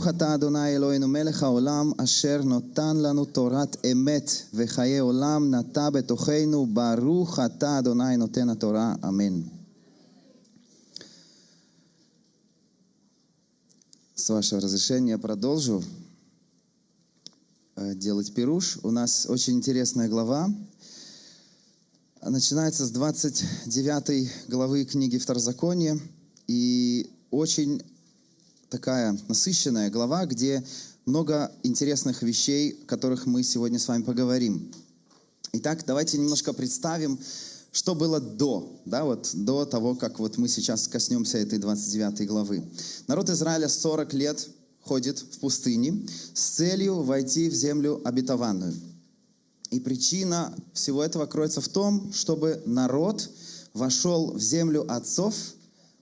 ברוך אתה אדוני אלוהינו מלך העולם אשר נותן לנו תורת אמת וחיי עולם נטע בתוכנו ברוך אתה אדוני נותן התורה אמן. С вашего разрешения продолжу э, делать пируш. У нас очень интересная глава. Начинается с 29 главы книги Второзакония. И очень такая насыщенная глава, где много интересных вещей, о которых мы сегодня с вами поговорим. Итак, давайте немножко представим, что было до, да, вот до того, как вот мы сейчас коснемся этой 29 главы. Народ Израиля 40 лет ходит в пустыне с целью войти в землю обетованную. И причина всего этого кроется в том, чтобы народ вошел в землю отцов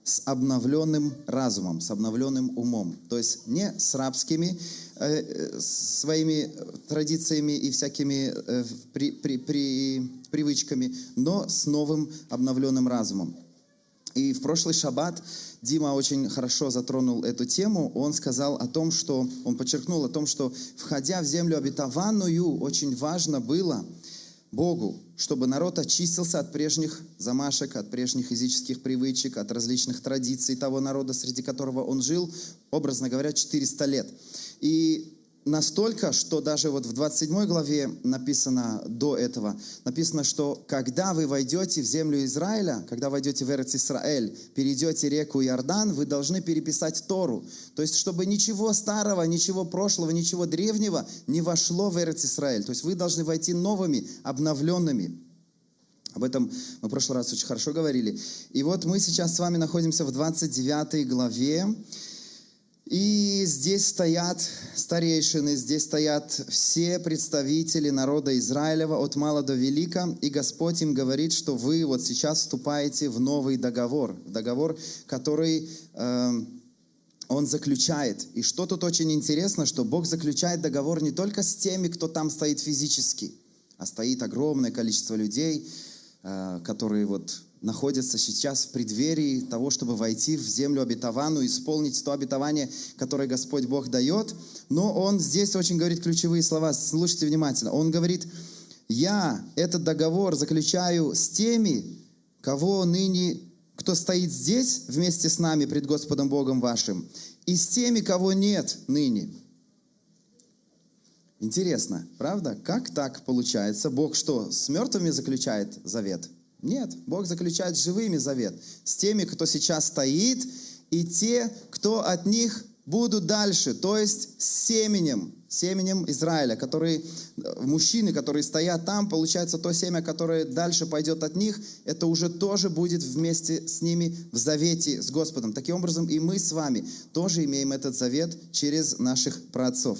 с обновленным разумом, с обновленным умом. То есть не с рабскими э, своими традициями и всякими э, при, при, при, привычками, но с новым обновленным разумом. И в прошлый шаббат Дима очень хорошо затронул эту тему. Он сказал о том, что, он подчеркнул о том, что входя в землю обетованную, очень важно было Богу, чтобы народ очистился от прежних замашек, от прежних языческих привычек, от различных традиций того народа, среди которого он жил, образно говоря, 400 лет. И настолько, что даже вот в 27 главе написано до этого, написано, что когда вы войдете в землю Израиля, когда войдете в Эрец Исраэль, перейдете реку Иордан, вы должны переписать Тору. То есть, чтобы ничего старого, ничего прошлого, ничего древнего не вошло в Эрец Исраэль. То есть, вы должны войти новыми, обновленными. Об этом мы в прошлый раз очень хорошо говорили. И вот мы сейчас с вами находимся в 29 главе. И здесь стоят старейшины, здесь стоят все представители народа Израилева от мала до велика, и Господь им говорит, что вы вот сейчас вступаете в новый договор, договор, который э, Он заключает. И что тут очень интересно, что Бог заключает договор не только с теми, кто там стоит физически, а стоит огромное количество людей, э, которые вот находятся сейчас в преддверии того, чтобы войти в землю обетованную, исполнить то обетование, которое Господь Бог дает. Но Он здесь очень говорит ключевые слова, слушайте внимательно. Он говорит, я этот договор заключаю с теми, кого ныне, кто стоит здесь вместе с нами пред Господом Богом вашим, и с теми, кого нет ныне. Интересно, правда? Как так получается? Бог что, с мертвыми заключает завет? Нет, Бог заключает живыми завет с теми, кто сейчас стоит, и те, кто от них будут дальше, то есть с семенем, семенем Израиля, которые, э, мужчины, которые стоят там, получается то семя, которое дальше пойдет от них, это уже тоже будет вместе с ними в завете с Господом. Таким образом, и мы с вами тоже имеем этот завет через наших праотцов.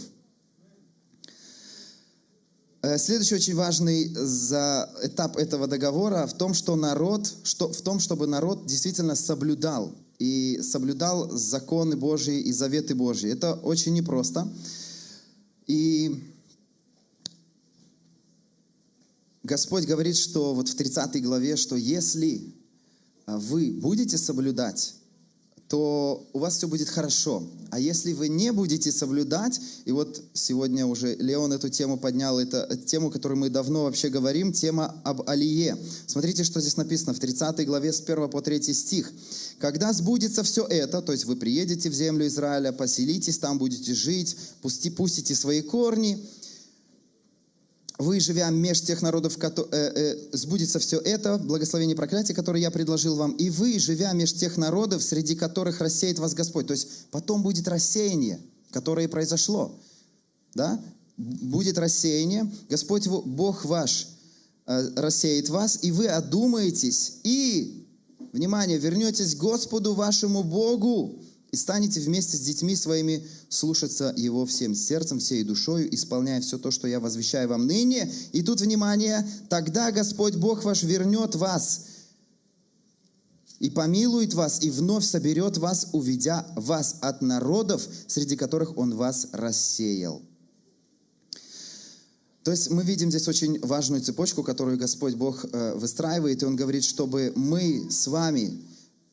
Э, следующий очень важный за этап этого договора в том, что народ, что, в том, чтобы народ действительно соблюдал и соблюдал законы Божьи и заветы Божьи. Это очень непросто. И Господь говорит, что вот в 30 главе, что если вы будете соблюдать то у вас все будет хорошо. А если вы не будете соблюдать, и вот сегодня уже Леон эту тему поднял, это тему, которую мы давно вообще говорим, тема об Алие. Смотрите, что здесь написано в 30 главе с 1 по 3 стих. «Когда сбудется все это, то есть вы приедете в землю Израиля, поселитесь там, будете жить, пусти, пустите свои корни, вы, живя меж тех народов, э, э, сбудется все это, благословение проклятия, которое я предложил вам, и вы, живя меж тех народов, среди которых рассеет вас Господь. То есть потом будет рассеяние, которое и произошло. Да? Будет рассеяние, Господь Бог ваш э, рассеет вас, и вы одумаетесь, и, внимание, вернетесь к Господу вашему Богу, и станете вместе с детьми своими слушаться Его всем сердцем, всей душою, исполняя все то, что я возвещаю вам ныне. И тут, внимание, тогда Господь Бог ваш вернет вас и помилует вас, и вновь соберет вас, уведя вас от народов, среди которых Он вас рассеял. То есть мы видим здесь очень важную цепочку, которую Господь Бог э, выстраивает, и Он говорит, чтобы мы с вами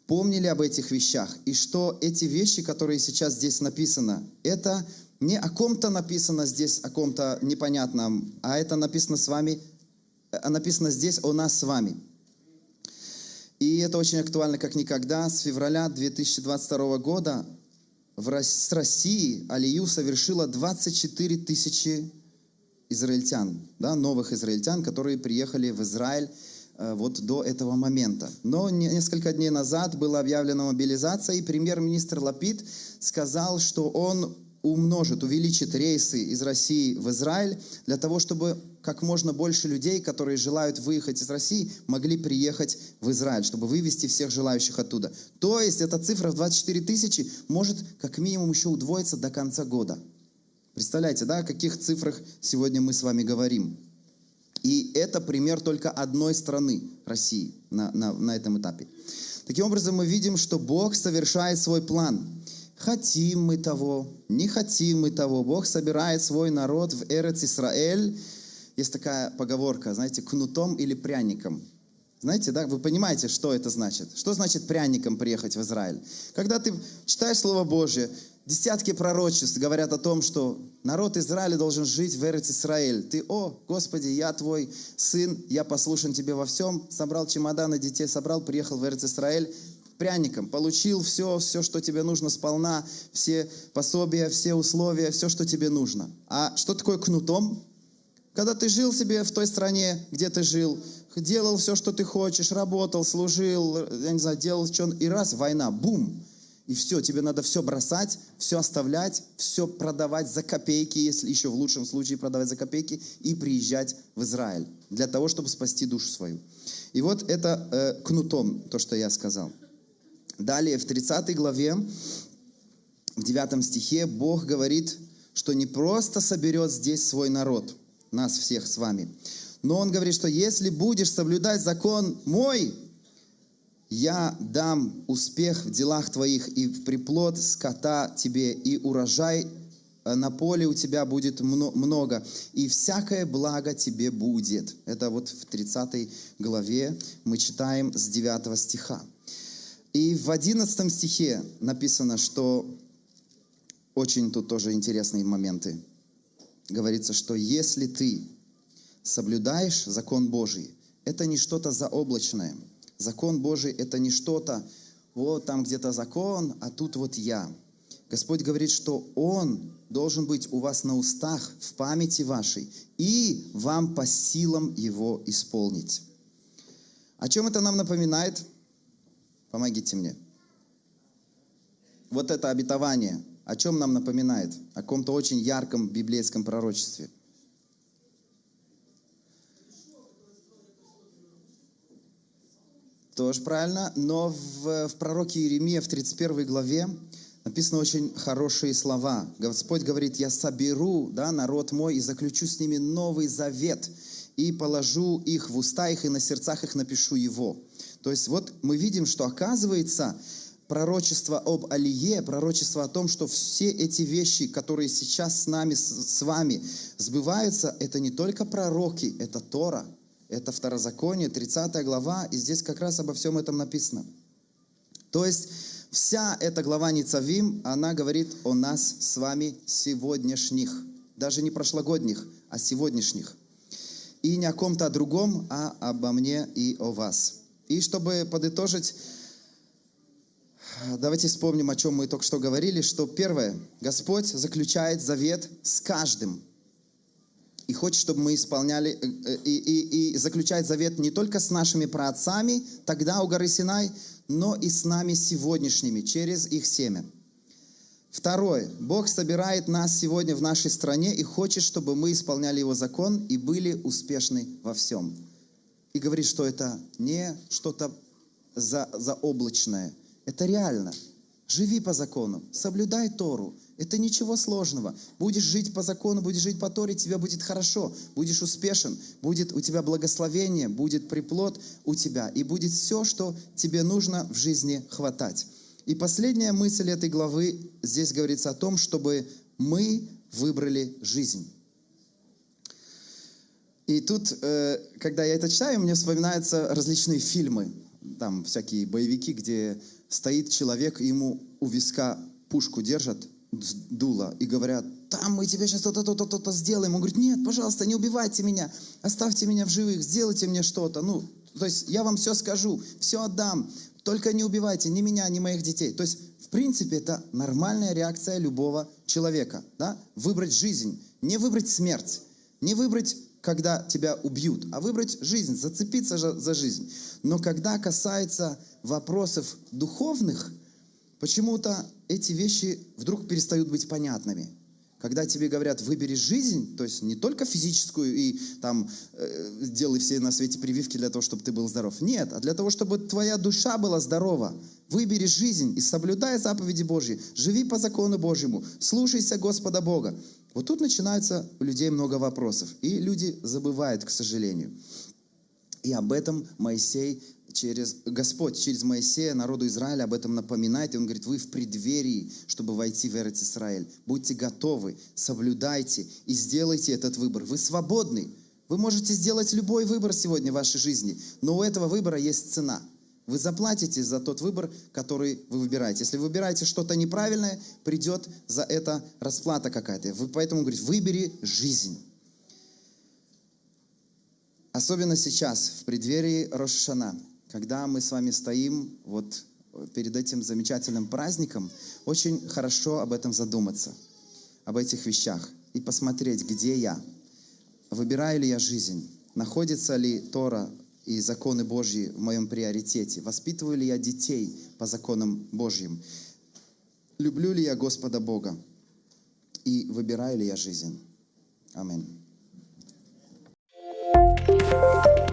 помнили об этих вещах, и что эти вещи, которые сейчас здесь написано, это не о ком-то написано здесь, о ком-то непонятном, а это написано с вами, а написано здесь о нас с вами. И это очень актуально, как никогда. С февраля 2022 года в, с России Алию совершила 24 тысячи израильтян, да, новых израильтян, которые приехали в Израиль э, вот до этого момента. Но несколько дней назад была объявлена мобилизация, и премьер-министр Лапид сказал, что он умножит, увеличит рейсы из России в Израиль для того, чтобы как можно больше людей, которые желают выехать из России, могли приехать в Израиль, чтобы вывести всех желающих оттуда. То есть эта цифра в 24 тысячи может как минимум еще удвоиться до конца года. Представляете, да, о каких цифрах сегодня мы с вами говорим? И это пример только одной страны, России, на, на, на этом этапе. Таким образом, мы видим, что Бог совершает свой план. Хотим мы того, не хотим мы того. Бог собирает свой народ в Эрец Исраэль. Есть такая поговорка, знаете, кнутом или пряником. Знаете, да, вы понимаете, что это значит? Что значит пряником приехать в Израиль? Когда ты читаешь Слово Божье, десятки пророчеств говорят о том, что народ Израиля должен жить в Эрец Израиль. Ты, о, Господи, я твой сын, я послушан тебе во всем, собрал чемоданы детей, собрал, приехал в Эрец Израиль, пряником, получил все, все, что тебе нужно сполна, все пособия, все условия, все, что тебе нужно. А что такое кнутом? Когда ты жил себе в той стране, где ты жил, делал все, что ты хочешь, работал, служил, я не знаю, делал что и раз, война, бум, и все, тебе надо все бросать, все оставлять, все продавать за копейки, если еще в лучшем случае продавать за копейки, и приезжать в Израиль для того, чтобы спасти душу свою. И вот это э, кнутом, то, что я сказал. Далее, в 30 главе, в 9 стихе, Бог говорит, что не просто соберет здесь свой народ, нас всех с вами, но Он говорит, что если будешь соблюдать закон мой, я дам успех в делах твоих и в приплод скота тебе, и урожай э, на поле у тебя будет много, и всякое благо тебе будет. Это вот в 30 главе мы читаем с 9 стиха. И в 11 стихе написано, что очень тут тоже интересные моменты. Говорится, что если ты соблюдаешь закон Божий, это не что-то заоблачное. Закон Божий – это не что-то, вот там где-то закон, а тут вот я. Господь говорит, что Он должен быть у вас на устах, в памяти вашей, и вам по силам Его исполнить. О чем это нам напоминает? Помогите мне. Вот это обетование, о чем нам напоминает? О каком-то очень ярком библейском пророчестве. Тоже правильно, но в, в пророке Иеремия в 31 главе написаны очень хорошие слова. Господь говорит, я соберу да, народ мой и заключу с ними новый завет, и положу их в уста их, и на сердцах их напишу его. То есть вот мы видим, что оказывается пророчество об Алие, пророчество о том, что все эти вещи, которые сейчас с нами, с вами сбываются, это не только пророки, это Тора, это Второзаконие, 30 глава, и здесь как раз обо всем этом написано. То есть вся эта глава Ницавим, она говорит о нас с вами сегодняшних, даже не прошлогодних, а сегодняшних. И не о ком-то другом, а обо мне и о вас. И чтобы подытожить, давайте вспомним, о чем мы только что говорили, что первое, Господь заключает завет с каждым. И хочет, чтобы мы исполняли, э, э, и, и, и заключает завет не только с нашими праотцами, тогда у горы Синай, но и с нами сегодняшними, через их семя. Второе. Бог собирает нас сегодня в нашей стране и хочет, чтобы мы исполняли Его закон и были успешны во всем и говорит, что это не что-то за, заоблачное. Это реально. Живи по закону, соблюдай Тору. Это ничего сложного. Будешь жить по закону, будешь жить по Торе, тебе будет хорошо, будешь успешен, будет у тебя благословение, будет приплод у тебя, и будет все, что тебе нужно в жизни хватать. И последняя мысль этой главы, здесь говорится о том, чтобы мы выбрали жизнь. И тут, э, когда я это читаю, мне вспоминаются различные фильмы. там всякие боевики, где стоит человек, ему у виска пушку держат, дула, и говорят, там мы тебе сейчас то-то, то-то, то-то сделаем. Он говорит, нет, пожалуйста, не убивайте меня, оставьте меня в живых, сделайте мне что-то. Ну, то есть я вам все скажу, все отдам, только не убивайте ни меня, ни моих детей. То есть, в принципе, это нормальная реакция любого человека. Да? Выбрать жизнь, не выбрать смерть, не выбрать когда тебя убьют, а выбрать жизнь, зацепиться за жизнь. Но когда касается вопросов духовных, почему-то эти вещи вдруг перестают быть понятными. Когда тебе говорят, выбери жизнь, то есть не только физическую и там э, делай все на свете прививки для того, чтобы ты был здоров. Нет, а для того, чтобы твоя душа была здорова. Выбери жизнь и соблюдай заповеди Божьи. Живи по закону Божьему. Слушайся Господа Бога. Вот тут начинается у людей много вопросов. И люди забывают, к сожалению. И об этом Моисей через Господь, через Моисея народу Израиля об этом напоминает. И он говорит, вы в преддверии, чтобы войти в Эрец Израиль. Будьте готовы, соблюдайте и сделайте этот выбор. Вы свободны. Вы можете сделать любой выбор сегодня в вашей жизни, но у этого выбора есть цена – вы заплатите за тот выбор, который вы выбираете. Если вы выбираете что-то неправильное, придет за это расплата какая-то. Вы поэтому говорите, выбери жизнь. Особенно сейчас, в преддверии Рошашана, когда мы с вами стоим вот перед этим замечательным праздником, очень хорошо об этом задуматься, об этих вещах и посмотреть, где я, выбираю ли я жизнь, находится ли Тора и законы Божьи в моем приоритете? Воспитываю ли я детей по законам Божьим? Люблю ли я Господа Бога? И выбираю ли я жизнь? Аминь. Bye.